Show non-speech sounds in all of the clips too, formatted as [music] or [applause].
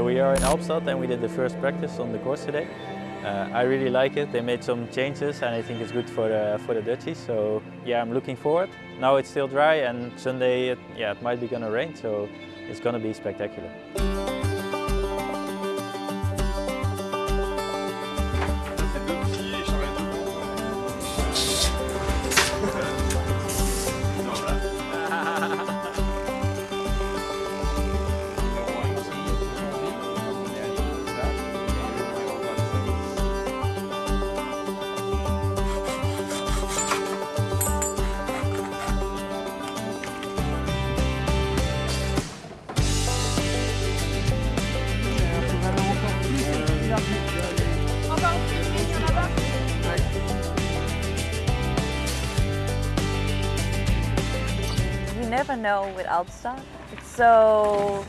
So we are in Albstadt and we did the first practice on the course today. Uh, I really like it. They made some changes and I think it's good for the, for the Dutchies. So yeah, I'm looking forward. Now it's still dry and Sunday, it, yeah, it might be gonna rain. So it's gonna be spectacular. Know with Albstadt. It's so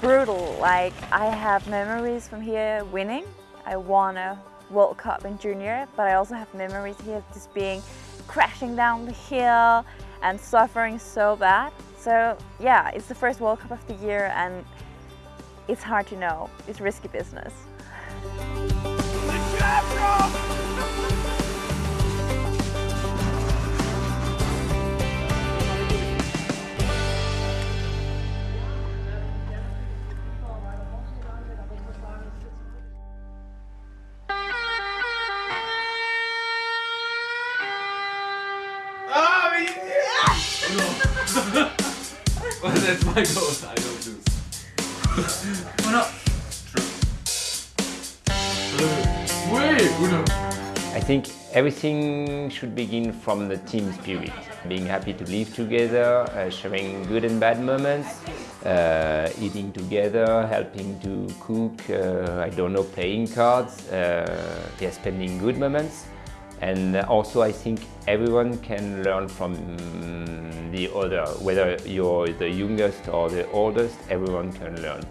brutal. Like I have memories from here winning. I won a World Cup in junior, but I also have memories here of just being crashing down the hill and suffering so bad. So yeah, it's the first World Cup of the year and it's hard to know. It's risky business. Well, that's my goal. I don't lose. Uno. Wait, Uno. I think everything should begin from the team spirit. Being happy to live together, uh, sharing good and bad moments, uh, eating together, helping to cook, uh, I don't know, playing cards, uh, yeah, spending good moments. And also I think everyone can learn from mm, the other, whether you're the youngest or the oldest, everyone can learn.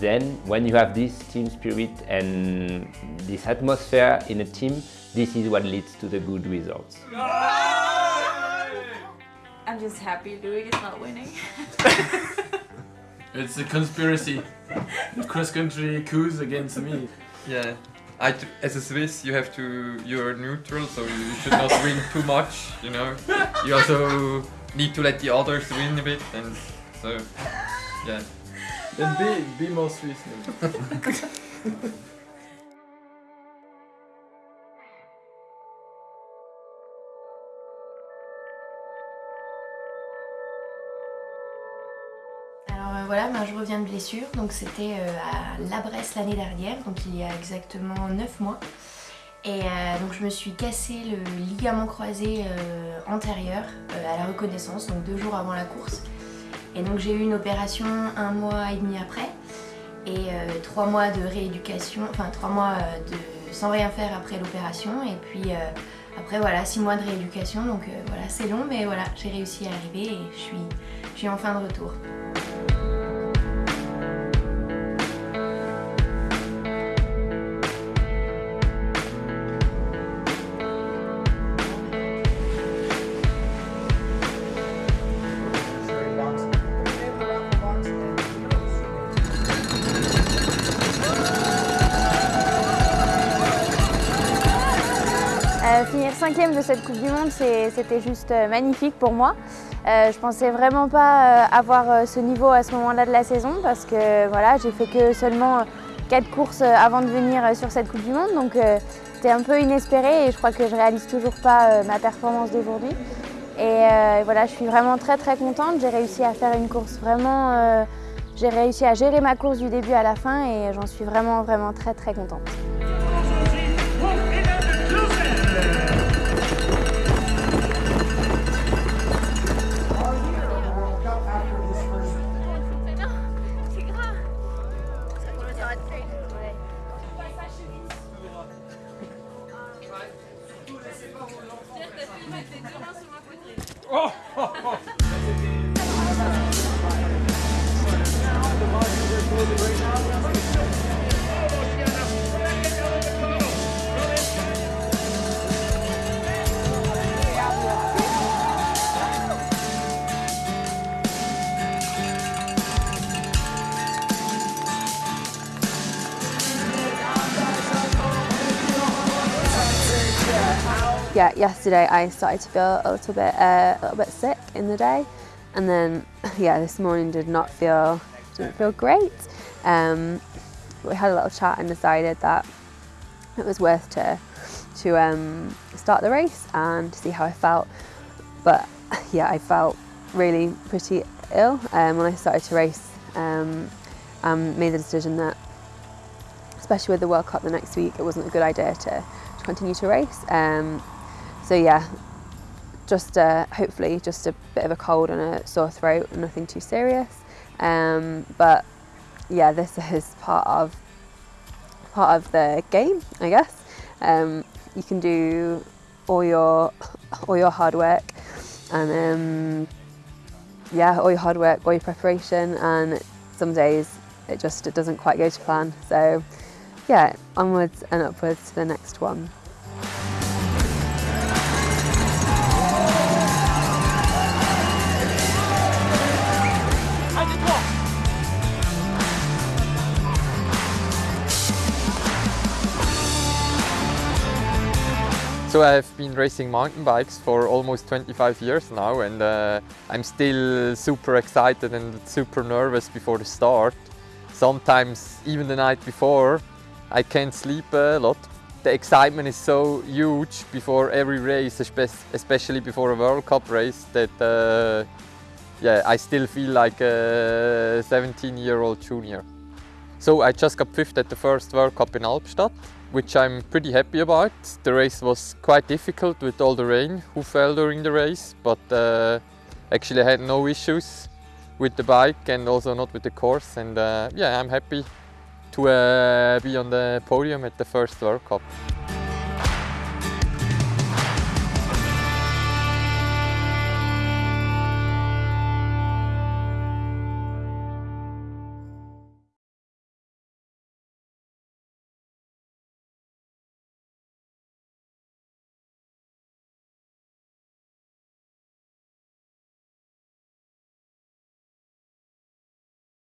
Then when you have this team spirit and this atmosphere in a team, this is what leads to the good results. [laughs] I'm just happy Louis is not winning. [laughs] It's a conspiracy. Cross country coups against me. Yeah. I t as a Swiss, you have to, you're neutral, so you should not [laughs] win too much, you know. You also need to let the others win a bit, and so, yeah. Then be, be more Swiss. [laughs] voilà, ben, je reviens de blessure, donc c'était euh, à La Bresse l'année dernière, donc il y a exactement 9 mois. Et euh, donc je me suis cassé le ligament croisé euh, antérieur à la reconnaissance, donc deux jours avant la course. Et donc j'ai eu une opération un mois et demi après, et trois mois de rééducation, enfin trois mois de sans rien faire après l'opération, et puis après voilà, six mois de rééducation, donc voilà, c'est long, mais voilà, j'ai réussi à arriver et je suis, je suis enfin de retour. Finir cinquième de cette Coupe du Monde, c'était juste euh, magnifique pour moi. Euh, je pensais vraiment pas euh, avoir euh, ce niveau à ce moment-là de la saison parce que voilà, j'ai fait que seulement quatre courses avant de venir sur cette Coupe du Monde. Donc c'était un peu inespéré et je crois que je réalise toujours pas ma performance d'aujourd'hui. Et voilà, je suis vraiment très très contente. J'ai réussi à faire une course vraiment... j'ai réussi à gérer ma course du début à la fin et j'en suis vraiment vraiment très très contente. Oh yeah, yesterday I started to feel a little bit uh, a little bit sick in the day, and then [laughs] yeah, this morning did not feel didn't feel great. Um, we had a little chat and decided that it was worth to to um, start the race and to see how I felt. But [laughs] yeah, I felt really pretty ill um, when I started to race. Um, and made the decision that, especially with the World Cup the next week, it wasn't a good idea to, to continue to race. Um, so yeah, just uh, hopefully just a bit of a cold and a sore throat, nothing too serious. Um, but yeah, this is part of part of the game, I guess. Um, you can do all your all your hard work and um, yeah, all your hard work, all your preparation, and some days it just it doesn't quite go to plan. So yeah, onwards and upwards to the next one. So I've been racing mountain bikes for almost 25 years now and uh, I'm still super excited and super nervous before the start. Sometimes even the night before I can't sleep a lot. The excitement is so huge before every race, especially before a World Cup race that uh, yeah, I still feel like a 17 year old junior. So I just got fifth at the first World Cup in Albstadt which I'm pretty happy about. The race was quite difficult with all the rain who fell during the race, but uh, actually I had no issues with the bike and also not with the course. And uh, yeah, I'm happy to uh, be on the podium at the first World Cup.